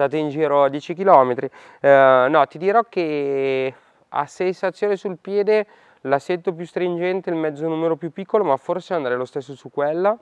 state in giro 10 km. Eh, no, ti dirò che a sensazione sul piede l'assetto più stringente, il mezzo numero più piccolo, ma forse andrei lo stesso su quella.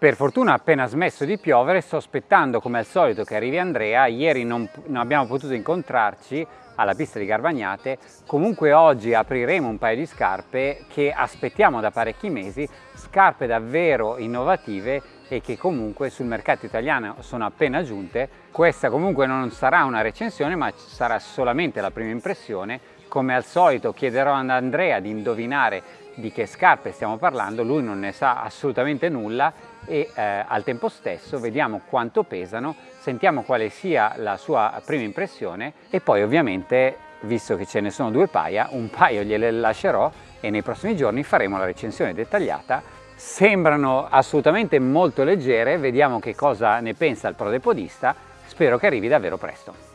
Per fortuna ha appena smesso di piovere, sto aspettando come al solito che arrivi Andrea, ieri non, non, abbiamo potuto incontrarci alla pista di Garbagnate, comunque oggi apriremo un paio di scarpe che aspettiamo da parecchi mesi, scarpe davvero innovative e che comunque sul mercato italiano sono appena giunte. Questa comunque non sarà una recensione ma sarà solamente la prima impressione, come al solito chiederò ad Andrea di indovinare di che scarpe stiamo parlando, lui non ne sa assolutamente nulla e eh, al tempo stesso vediamo quanto pesano, sentiamo quale sia la sua prima impressione e poi ovviamente, visto che ce ne sono due paia, un paio gliele lascerò e nei prossimi giorni faremo la recensione dettagliata. Sembrano assolutamente molto leggere, vediamo che cosa ne pensa il prodepodista, spero che arrivi davvero presto.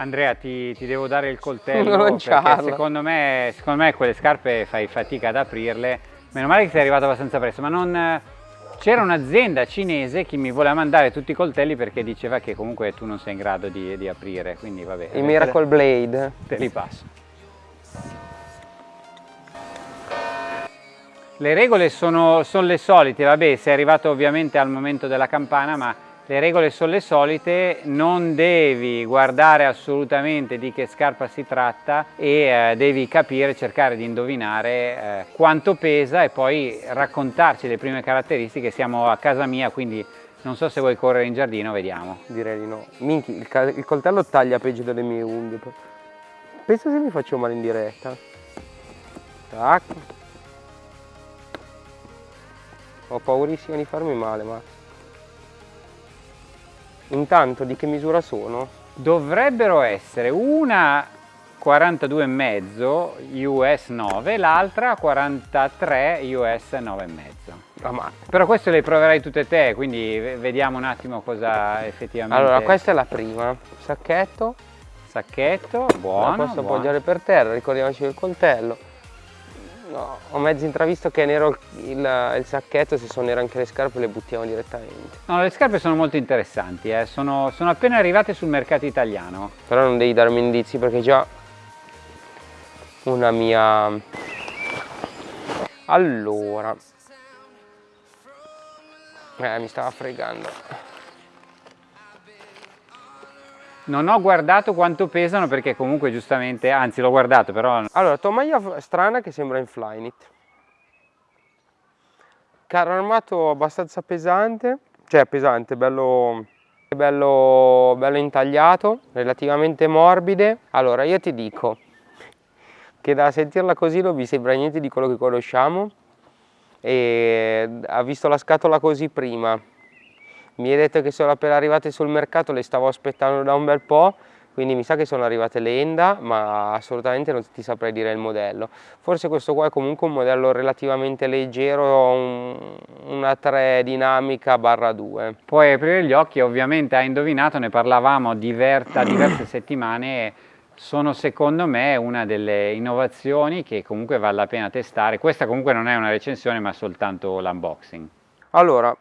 Andrea ti, ti, devo dare il coltello perché secondo me, secondo me quelle scarpe fai fatica ad aprirle. Meno male che sei arrivato abbastanza presto ma non c'era un'azienda cinese che mi voleva mandare tutti i coltelli perché diceva che comunque tu non sei in grado di, di aprire quindi vabbè il Miracle Blade. te li passo. Le regole sono, sono le solite vabbè sei arrivato ovviamente al momento della campana ma le regole sono le solite, non devi guardare assolutamente di che scarpa si tratta e eh, devi capire, cercare di indovinare eh, quanto pesa e poi raccontarci le prime caratteristiche. Siamo a casa mia, quindi non so se vuoi correre in giardino, vediamo. Direi di no. Minchi, il, il coltello taglia peggio delle mie unghie. Pensa se mi faccio male in diretta. Tac. Ho paurissimo di farmi male, ma... Intanto di che misura sono? Dovrebbero essere una 42,5 US 9 l'altra 43 US 9,5 ah, ma... però queste le proverai tutte te quindi vediamo un attimo cosa effettivamente allora questa è la prima sacchetto sacchetto buono la posso buono. appoggiare per terra ricordiamoci del coltello No, ho mezzo intravisto che è nero il, il, il, sacchetto, se sono nere anche le scarpe le buttiamo direttamente. No, le scarpe sono molto interessanti, eh. sono, sono, appena arrivate sul mercato italiano. Però non devi darmi indizi perché già una mia... Allora... Eh, mi stava fregando. Non ho guardato quanto pesano perché comunque giustamente, anzi l'ho guardato però... Allora, tovaglia strana che sembra in Flyknit. Carro armato abbastanza pesante, cioè pesante, bello, bello, bello intagliato, relativamente morbide. Allora, io ti dico che da sentirla così non mi sembra niente di quello che conosciamo e ha visto la scatola così prima mi hai detto che sono appena arrivate sul mercato, le stavo aspettando da un bel po', quindi mi sa che sono arrivate le Enda, ma assolutamente non ti saprei dire il modello. Forse questo qua è comunque un modello relativamente leggero, un, una 3 dinamica barra 2. Puoi aprire gli occhi, ovviamente hai indovinato, ne parlavamo diver da diverse settimane, sono secondo me una delle innovazioni che comunque vale la pena testare. Questa comunque non è una recensione ma soltanto l'unboxing. Allora,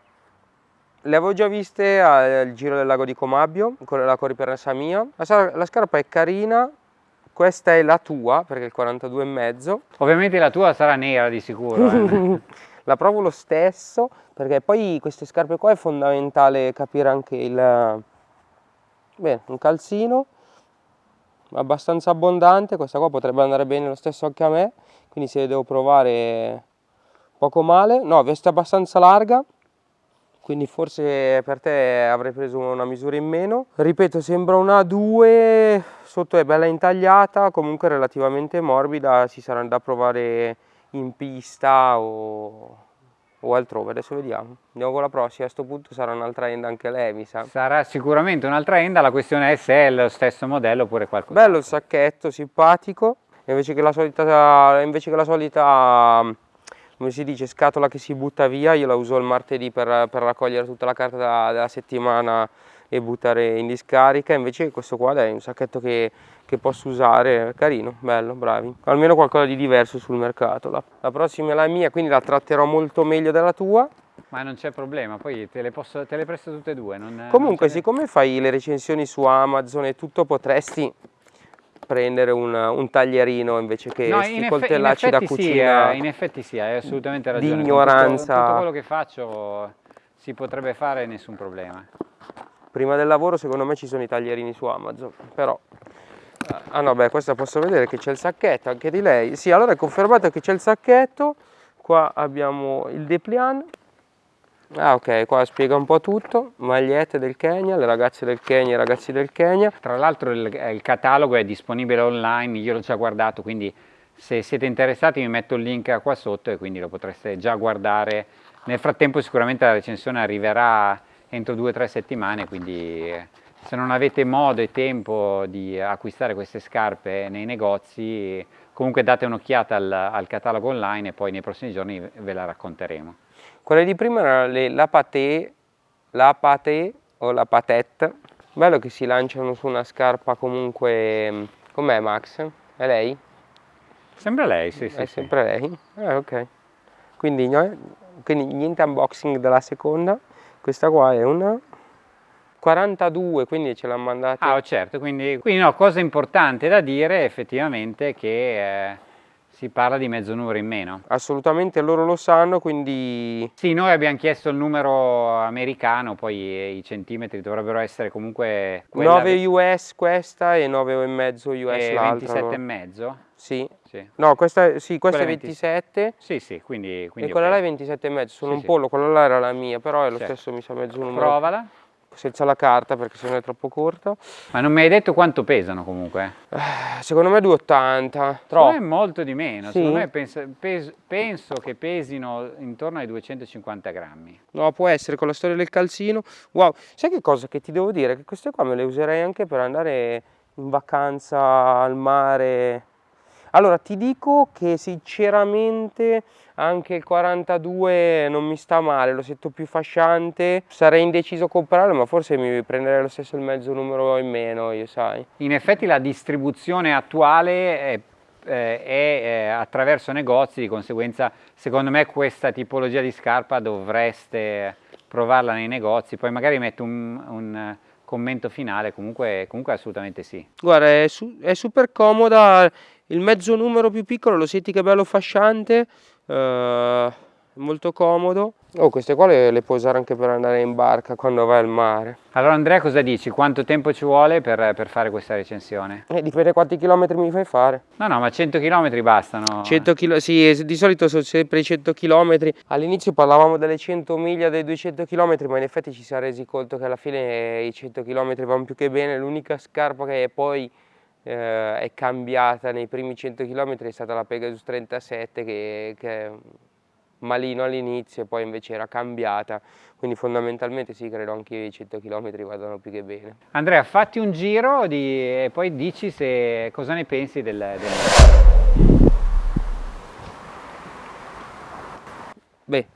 le avevo già viste al giro del lago di Comabio, con la corriperanza mia. La, la scarpa è carina, questa è la tua perché è il 42,5. Ovviamente la tua sarà nera di sicuro. Eh. la provo lo stesso perché poi queste scarpe qua è fondamentale capire anche il... Bene, un calzino abbastanza abbondante, questa qua potrebbe andare bene lo stesso anche a me, quindi se devo provare poco male, no veste abbastanza larga, quindi forse per te avrei preso una misura in meno. Ripeto, sembra una 2, sotto è bella intagliata, comunque relativamente morbida, ci sarà da provare in pista o, o altrove, adesso vediamo. Andiamo con la prossima, a questo punto sarà un'altra end anche lei, mi sa. Sarà sicuramente un'altra end, la questione è se è lo stesso modello oppure qualcosa. Bello il sacchetto, simpatico, invece che la solita, invece che la solita come si dice, scatola che si butta via, io la uso il martedì per, per raccogliere tutta la carta della, della, settimana e buttare in discarica, invece questo qua è un sacchetto che, che, posso usare, carino, bello, bravi, almeno qualcosa di diverso sul mercato. La, la prossima è la mia, quindi la tratterò molto meglio della tua. Ma non c'è problema, poi te le, posso, te le presto tutte e due. Non, Comunque, non siccome fai le recensioni su Amazon e tutto, potresti prendere un, un taglierino invece che no, questi coltellacci da cucina. Sì, eh, in effetti sì, hai assolutamente ragione. Di ignoranza. Tutto, tutto, quello che faccio si potrebbe fare nessun problema. Prima del lavoro secondo me ci sono i taglierini su Amazon, però... Ah no, beh, questa posso vedere che c'è il sacchetto anche di lei. Sì, allora è confermato che c'è il sacchetto. Qua abbiamo il dépliant Ah ok, qua spiega un po' tutto, magliette del Kenya, le ragazze del Kenya, i ragazzi del Kenya. Tra l'altro il, il, catalogo è disponibile online, io l'ho già guardato, quindi se siete interessati mi metto il link qua sotto e quindi lo potreste già guardare. Nel frattempo sicuramente la recensione arriverà entro due o tre settimane, quindi se non avete modo e tempo di acquistare queste scarpe nei negozi, comunque date un'occhiata al, al catalogo online e poi nei prossimi giorni ve la racconteremo. Quelle di prima erano le la paté, la paté o la patette. Bello che si lanciano su una scarpa comunque... Com'è Max? È lei? Sembra lei, sì, sì. È sì. sempre lei? Ah, ok. Quindi, quindi niente unboxing della seconda. Questa qua è una 42, quindi ce l'hanno mandata. Ah, certo, quindi, quindi no, cosa importante da dire effettivamente che eh, si parla di mezzo numero in meno. Assolutamente loro lo sanno, quindi... Sì, noi abbiamo chiesto il numero americano, poi i centimetri dovrebbero essere comunque... 9 US questa e 9,5 US l'altra. 27 e mezzo? Sì. sì. No, questa, sì, questa è 27. 20... Sì, sì, quindi... quindi e quella okay. là è 27 e mezzo, sono sì, un pollo, quella là era la mia, però è lo certo. stesso mi sa mezzo numero. Provala senza la carta perché sennò è troppo corto. Ma non mi hai detto quanto pesano comunque? Eh, secondo me 2,80. Troppo. è molto di meno, sì. secondo me penso, pes, penso, che pesino intorno ai 250 grammi. No, può essere con la storia del calzino. Wow, sai che cosa che ti devo dire? Che queste qua me le userei anche per andare in vacanza al mare allora ti dico che sinceramente anche il 42 non mi sta male, lo sento più fasciante, sarei indeciso a comprarlo ma forse mi prenderei lo stesso il mezzo numero in meno, io sai. In effetti la distribuzione attuale è eh, è eh, attraverso negozi, di conseguenza secondo me questa tipologia di scarpa dovreste provarla nei negozi, poi magari metto un, un commento finale, comunque, comunque assolutamente sì. Guarda, è, su, è super comoda, il mezzo numero più piccolo lo senti che è bello fasciante, eh, molto comodo. Oh, queste qua le, le, puoi usare anche per andare in barca quando vai al mare. Allora Andrea cosa dici? Quanto tempo ci vuole per, per fare questa recensione? Eh, dipende quanti chilometri mi fai fare. No, no, ma 100 chilometri bastano. 100 km, sì, di solito sono sempre i 100 km. All'inizio parlavamo delle 100 miglia, dei 200 km, ma in effetti ci si è resi conto che alla fine i 100 km vanno più che bene. L'unica scarpa che poi eh, è cambiata nei primi 100 km è stata la Pegasus 37 che, che è malino all'inizio e poi invece era cambiata. Quindi fondamentalmente sì credo anche i 100 km vadano più che bene. Andrea fatti un giro di, e poi dici se, cosa ne pensi del, del... beh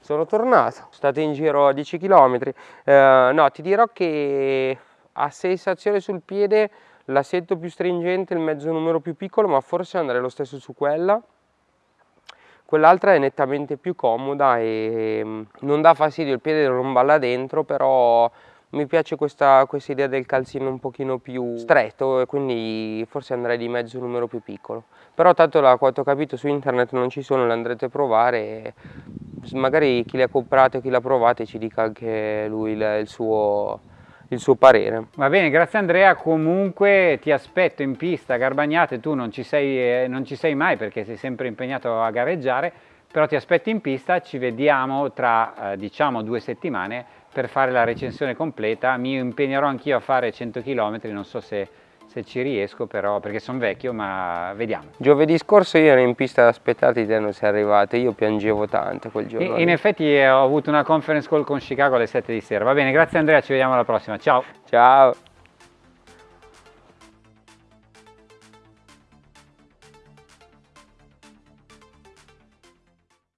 sono tornato. State in giro a 10 km eh, no ti dirò che a sensazione sul piede l'assetto più stringente, il mezzo numero più piccolo, ma forse andrei lo stesso su quella. Quell'altra è nettamente più comoda e mm, non dà fastidio, il piede non balla dentro, però mi piace questa, questa idea del calzino un pochino più stretto e quindi forse andrei di mezzo numero più piccolo. Però tanto da quanto ho capito su internet non ci sono, le andrete a provare e magari chi le ha comprate o chi l'ha provate ci dica anche lui il, il suo il suo parere. Va bene, grazie Andrea, comunque ti aspetto in pista Garbagnate, tu non ci sei, eh, non ci sei mai perché sei sempre impegnato a gareggiare, però ti aspetto in pista, ci vediamo tra eh, diciamo due settimane per fare la recensione completa, mi impegnerò anch'io a fare 100 km, non so se se ci riesco però perché sono vecchio ma vediamo. Giovedì scorso io ero in pista ad aspettarti te non sei arrivato io piangevo tanto quel giorno in, in effetti eh, ho avuto una conference call con Chicago alle 7 di sera. Va bene grazie Andrea ci vediamo alla prossima. Ciao. Ciao